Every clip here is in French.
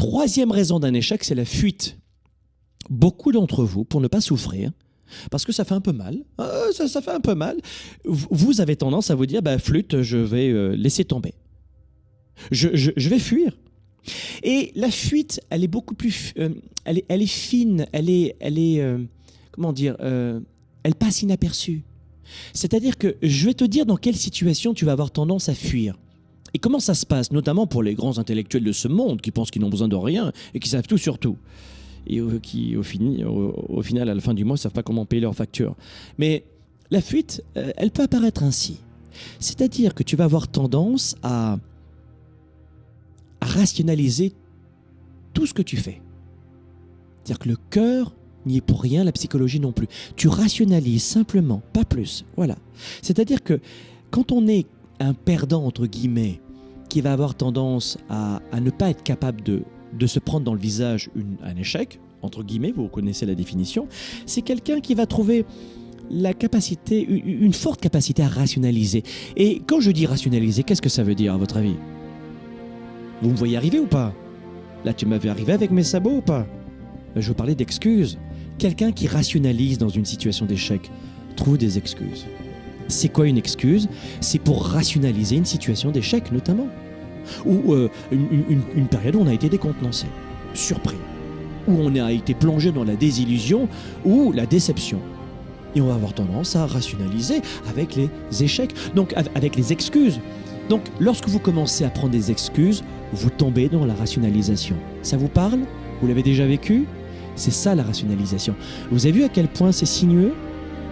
troisième raison d'un échec, c'est la fuite. Beaucoup d'entre vous, pour ne pas souffrir, parce que ça fait un peu mal, euh, ça, fait un peu mal, vous avez tendance à vous dire, bah, flûte, je vais euh, laisser tomber. Je, vais fuir. Et la fuite, elle est beaucoup plus, euh, elle, est, elle est fine, elle est, elle est, euh, comment dire, elle passe inaperçue. C'est-à-dire que je vais te dire dans quelle situation tu vas avoir tendance à fuir. Et comment ça se passe, notamment pour les grands intellectuels de ce monde qui pensent qu'ils n'ont besoin de rien et qui savent tout sur tout. Et qui, au final, à la fin du mois, ne savent pas comment payer leurs factures. Mais la fuite, euh, elle peut apparaître ainsi. C'est-à-dire que tu vas avoir tendance à, à rationaliser tout ce que tu fais. C'est-à-dire que le cœur n'y est pour rien, la psychologie non plus. Tu rationalises simplement, pas plus. Voilà. C'est-à-dire que quand on est un perdant, entre guillemets, qui va avoir tendance à, ne pas être capable de, se prendre dans le visage un échec, entre guillemets, vous connaissez la définition, c'est quelqu'un qui va trouver la capacité, une, forte capacité à rationaliser. Et quand je dis rationaliser, qu'est-ce que ça veut dire à votre avis? Vous me voyez arriver ou pas? Là, tu m'avais arrivé avec mes sabots ou pas? Je veux parler d'excuses. Quelqu'un qui rationalise dans une situation d'échec trouve des excuses. C'est quoi une excuse? C'est pour rationaliser une situation d'échec notamment. Ou euh, une, période où on a été décontenancé, surpris. Où on a été plongé dans la désillusion ou la déception. Et on va avoir tendance à rationaliser avec les échecs, donc av- avec les excuses. Donc lorsque vous commencez à prendre des excuses, vous tombez dans la rationalisation. Ça vous parle? Vous l'avez déjà vécu? C'est ça la rationalisation. Vous avez vu à quel point c'est sinueux?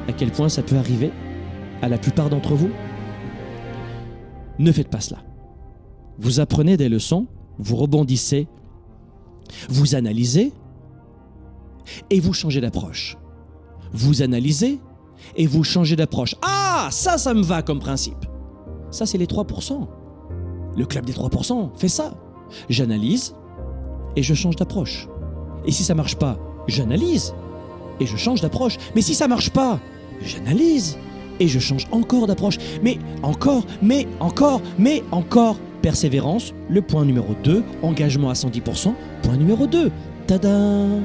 À quel point ça peut arriver? À la plupart d'entre vous? Ne faites pas cela. Vous apprenez des leçons, vous rebondissez, vous analysez et vous changez d'approche. Vous analysez et vous changez d'approche. Ah, ça, ça me va comme principe. Ça, c'est les 3%. Le club des 3% fait ça. J'analyse et je change d'approche. Et si ça marche pas, j'analyse et je change d'approche. Mais si ça marche pas, j'analyse et je change encore d'approche. Mais encore, mais encore, mais encore. Persévérance, le point numéro 2. Engagement à 110%, point numéro 2. Tadam